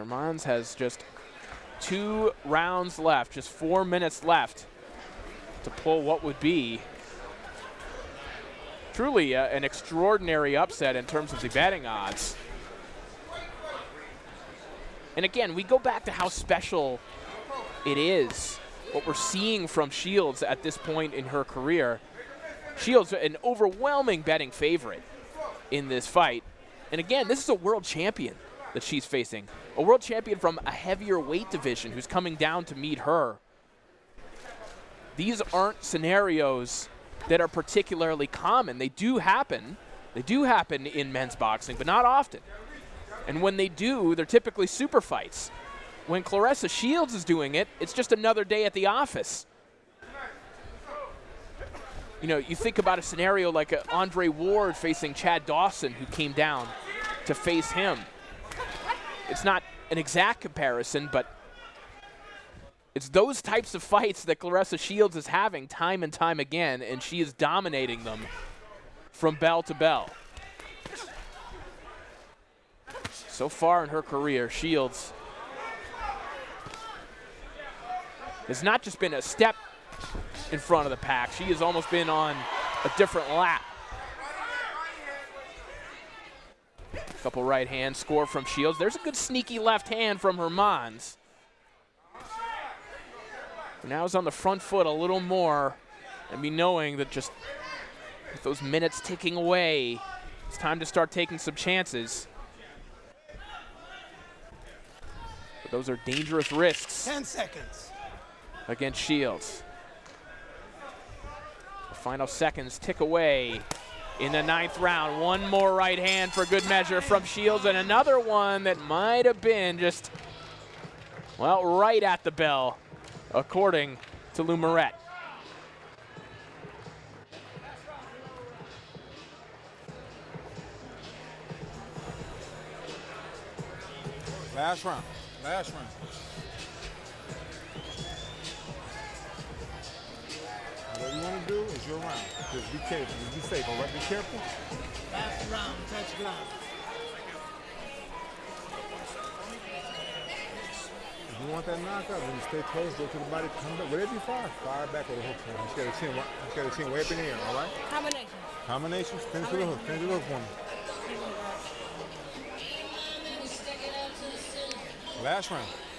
Hermans has just two rounds left, just four minutes left to pull what would be truly uh, an extraordinary upset in terms of the betting odds. And again, we go back to how special it is what we're seeing from Shields at this point in her career. Shields, an overwhelming betting favorite in this fight. And again, this is a world champion that she's facing. A world champion from a heavier weight division who's coming down to meet her. These aren't scenarios that are particularly common. They do happen. They do happen in men's boxing, but not often. And when they do, they're typically super fights. When Claressa Shields is doing it, it's just another day at the office. You know, you think about a scenario like Andre Ward facing Chad Dawson, who came down to face him. It's not an exact comparison, but it's those types of fights that Claressa Shields is having time and time again, and she is dominating them from bell to bell. So far in her career, Shields has not just been a step in front of the pack, she has almost been on a different lap. Couple right hand score from Shields. There's a good sneaky left hand from Hermans. Now is on the front foot a little more and be knowing that just with those minutes ticking away, it's time to start taking some chances. But those are dangerous risks. 10 seconds. Against Shields. The final seconds tick away in the ninth round. One more right hand for good measure from Shields and another one that might have been just, well, right at the bell according to Lou Moret. Last round. Last round. You want to do is your round. Just be careful. Just be safe. All right, be careful. Last round, touch ground. If you want that knockout, then you stay close, go to the body, come back. Whatever you fire, fire back with a hook. Just get a chin, just get a chin way up in the air, all right? Combination. Combinations, finish with a hook. Finish with a hook for me. Last round.